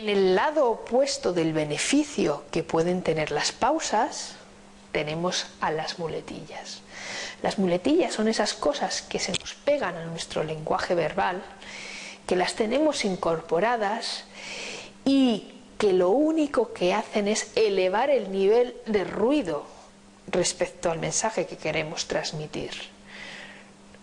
En el lado opuesto del beneficio que pueden tener las pausas, tenemos a las muletillas. Las muletillas son esas cosas que se nos pegan a nuestro lenguaje verbal, que las tenemos incorporadas y que lo único que hacen es elevar el nivel de ruido respecto al mensaje que queremos transmitir.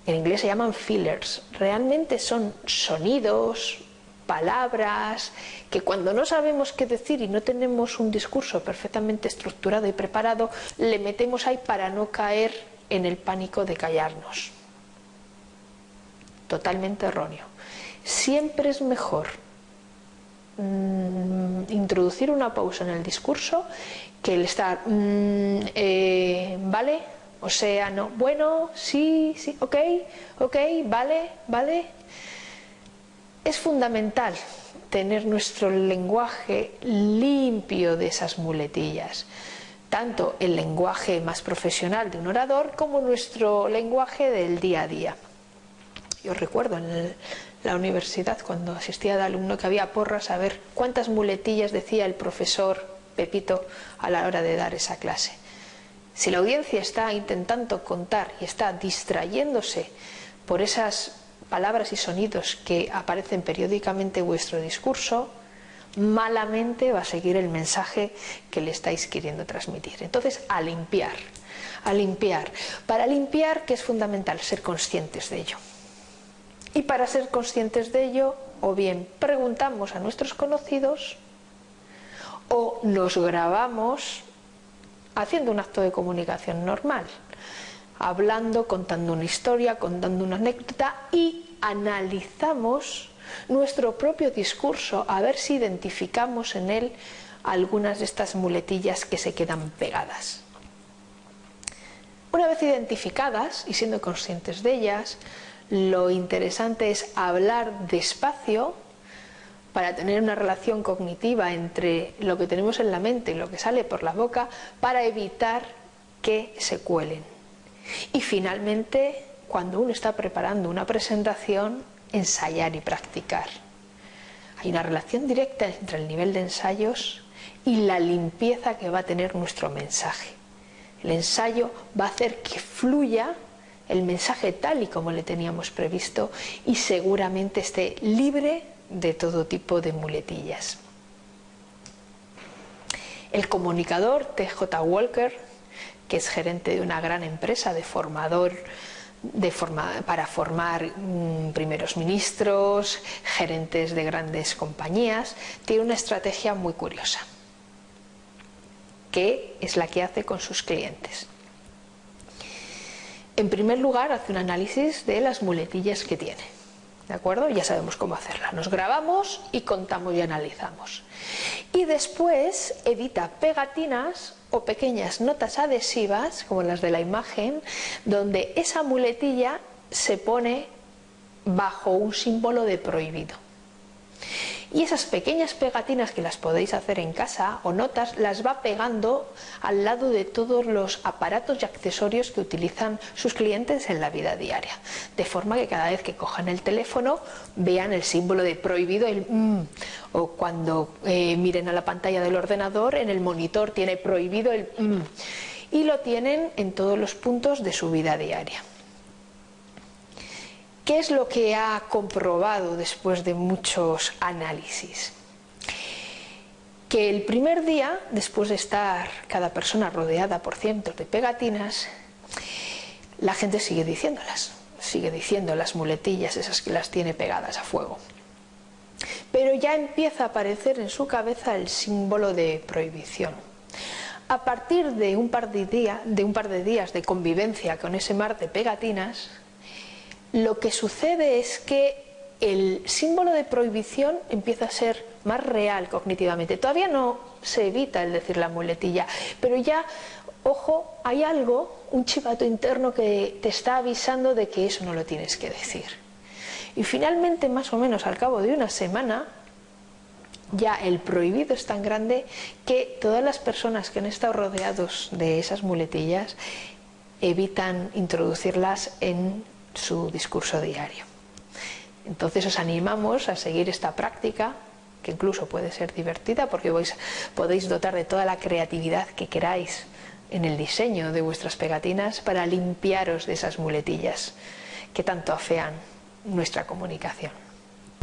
En inglés se llaman fillers. Realmente son sonidos, palabras, que cuando no sabemos qué decir y no tenemos un discurso perfectamente estructurado y preparado, le metemos ahí para no caer en el pánico de callarnos. Totalmente erróneo. Siempre es mejor mm, introducir una pausa en el discurso que el estar, mm, eh, ¿vale? O sea, no, bueno, sí, sí, ok, ok, vale, vale. Es fundamental tener nuestro lenguaje limpio de esas muletillas tanto el lenguaje más profesional de un orador como nuestro lenguaje del día a día. Yo recuerdo en la universidad cuando asistía de alumno que había porras a ver cuántas muletillas decía el profesor Pepito a la hora de dar esa clase. Si la audiencia está intentando contar y está distrayéndose por esas palabras y sonidos que aparecen periódicamente en vuestro discurso, malamente va a seguir el mensaje que le estáis queriendo transmitir. Entonces, a limpiar, a limpiar. Para limpiar, que es fundamental ser conscientes de ello. Y para ser conscientes de ello, o bien preguntamos a nuestros conocidos, o nos grabamos haciendo un acto de comunicación normal, hablando, contando una historia, contando una anécdota y analizamos nuestro propio discurso a ver si identificamos en él algunas de estas muletillas que se quedan pegadas. Una vez identificadas y siendo conscientes de ellas, lo interesante es hablar despacio para tener una relación cognitiva entre lo que tenemos en la mente y lo que sale por la boca para evitar que se cuelen. Y finalmente, cuando uno está preparando una presentación, ensayar y practicar. Hay una relación directa entre el nivel de ensayos y la limpieza que va a tener nuestro mensaje. El ensayo va a hacer que fluya el mensaje tal y como le teníamos previsto y seguramente esté libre de todo tipo de muletillas. El comunicador TJ Walker, que es gerente de una gran empresa de formador para formar mm, primeros ministros, gerentes de grandes compañías, tiene una estrategia muy curiosa, que es la que hace con sus clientes. En primer lugar, hace un análisis de las muletillas que tiene. ¿De acuerdo? Ya sabemos cómo hacerla. Nos grabamos y contamos y analizamos. Y después edita pegatinas o pequeñas notas adhesivas, como las de la imagen, donde esa muletilla se pone bajo un símbolo de prohibido. Y esas pequeñas pegatinas que las podéis hacer en casa o notas las va pegando al lado de todos los aparatos y accesorios que utilizan sus clientes en la vida diaria. De forma que cada vez que cojan el teléfono vean el símbolo de prohibido, el mm, o cuando eh, miren a la pantalla del ordenador en el monitor tiene prohibido el mm, y lo tienen en todos los puntos de su vida diaria. ¿Qué es lo que ha comprobado después de muchos análisis? Que el primer día, después de estar cada persona rodeada por cientos de pegatinas, la gente sigue diciéndolas, sigue diciendo las muletillas, esas que las tiene pegadas a fuego. Pero ya empieza a aparecer en su cabeza el símbolo de prohibición. A partir de un par de, de, un par de días de convivencia con ese mar de pegatinas, lo que sucede es que el símbolo de prohibición empieza a ser más real cognitivamente. Todavía no se evita el decir la muletilla, pero ya, ojo, hay algo, un chivato interno que te está avisando de que eso no lo tienes que decir. Y finalmente, más o menos al cabo de una semana, ya el prohibido es tan grande que todas las personas que han estado rodeados de esas muletillas evitan introducirlas en su discurso diario. Entonces os animamos a seguir esta práctica que incluso puede ser divertida porque podéis dotar de toda la creatividad que queráis en el diseño de vuestras pegatinas para limpiaros de esas muletillas que tanto afean nuestra comunicación.